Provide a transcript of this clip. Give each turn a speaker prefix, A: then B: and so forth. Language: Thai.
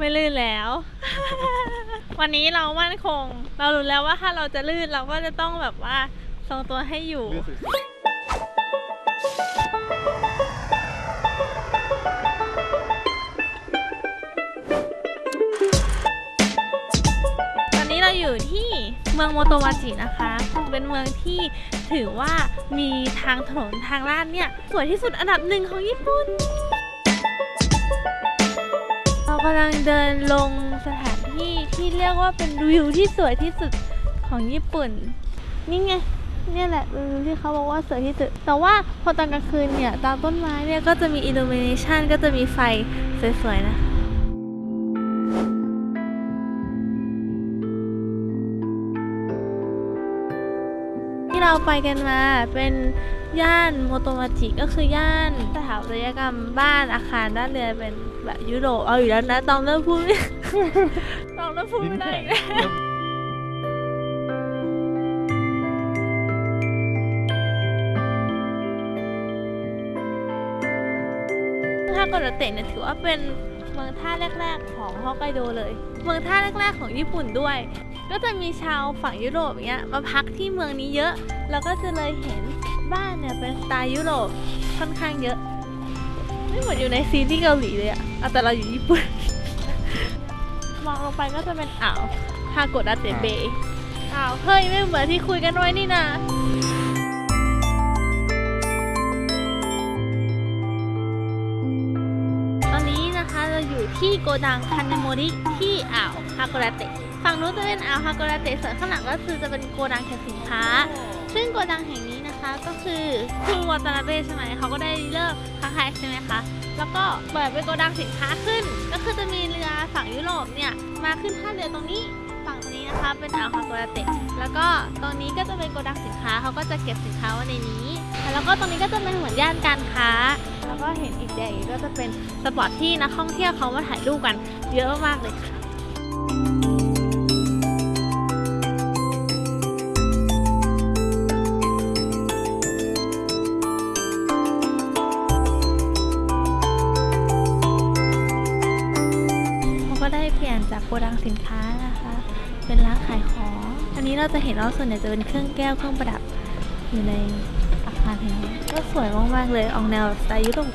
A: ไม่ลื่นแล้ว วันนี้เรามั่นคง เรารู้แล้วว่าถ้าเราจะลื่นเราก็จะต้องแบบว่าทรงตัวให้อยู่
B: อย
A: ตอนนี้เราอยู่ที่เมืองโมโตวาจินะคะ เป็นเมืองที่ถือว่ามีทางถนนทางลาดเนี่ย สวยที่สุดอันดับหนึ่งของญี่ปุ่น กำลังเดินลงสถานที่ที่เรียกว่าเป็นวิวที่สวยที่สุดของญี่ปุ่น นี่ไงเนี่ยแหละวิวที่เขาบอกว่าสวยที่สุด แต่ว่าพอตอนกลางคืนเนี่ยตามต้นไม้เนี่ยก็จะมีอิลูมิเนชันก็จะมีไฟสวยๆนะคะ เราไปกันมา เป็นย่านโมโตมาจิก็คือย่านสถาปัตยกรรมบ้านอาคารด้านเรือนเป็นแบบยุโรปเอาอยู่แล้วนะตองเริ่มพูดไม่ ตองเริ่มพูดไม่ได้
B: แข็ง
A: อีกแล้วฮากโกดเตะเนี่ยถือว่าเป็นเมืองท่าแรก ๆ ของฮอกไกโดเลย เมืองท่าแรก ๆ ของญี่ปุ่นด้วย ก็จะมีชาวฝั่งยุโรปอย่างเงี้ยมาพักที่เมืองนี้เยอะแล้วก็จะเลยเห็นบ้านเนี่ยเป็นสไตล์ยุโรปค่อนข้างเยอะ ไม่เหมือนอยู่ในซีรีส์เกาหลีเลยอะเอาแต่เราอยู่ญี่ปุ่น มองลงไปก็จะเป็นอ่าวฮากโกดาเตะเบย์อ้าวเฮ้ยไม่เหมือนที่คุยกันไว้นี่นะตอนนี้นะคะเราอยู่ที่โกดังคันเนโมริที่อ่าวฮาโกราเตะ ฝั่งนู้นจะเป็นอ่าวฮาโกราเตะส่วนข้างหลังก็คือจะเป็นโกดังแข่สินค้า ซึ่งโกดังแห่งนี้นะคะก็คือคุณวาตานาเบะใช่ไหมเขาก็ได้เลิกค้าขายใช่ไหมคะแล้วก็เปิดเป็นโกดังสินค้าขึ้น ก็คือจะมีเรือฝั่งยุโรปเนี่ยมาขึ้นท่าเรือตรงนี้ฝั่งตรงนี้นะคะเป็นอ่าวฮาโกดาเตะแล้วก็ตรงนี้ก็จะเป็นโกดังสินค้าเขาก็จะเก็บสินค้าไว้ในนี้ แล้วก็ตรงนี้ก็จะเป็นเหมือนย่านการค้า แล้วก็เห็นอีกอย่างก็จะเป็น spot ที่นักท่องเที่ยวเขามาถ่ายรูปกันเยอะมากเลยค่ะ ก็ได้เปลี่ยนจากโกดังสินค้านะคะ เป็นร้านขายของ อันนี้เราจะเห็นว่าส่วนใหญ่จะเป็นเครื่องแก้วเครื่องประดับอยู่ในอาคารแห่งนี้ก็สวยมากๆเลยออกแนวสไตล์ยุโรป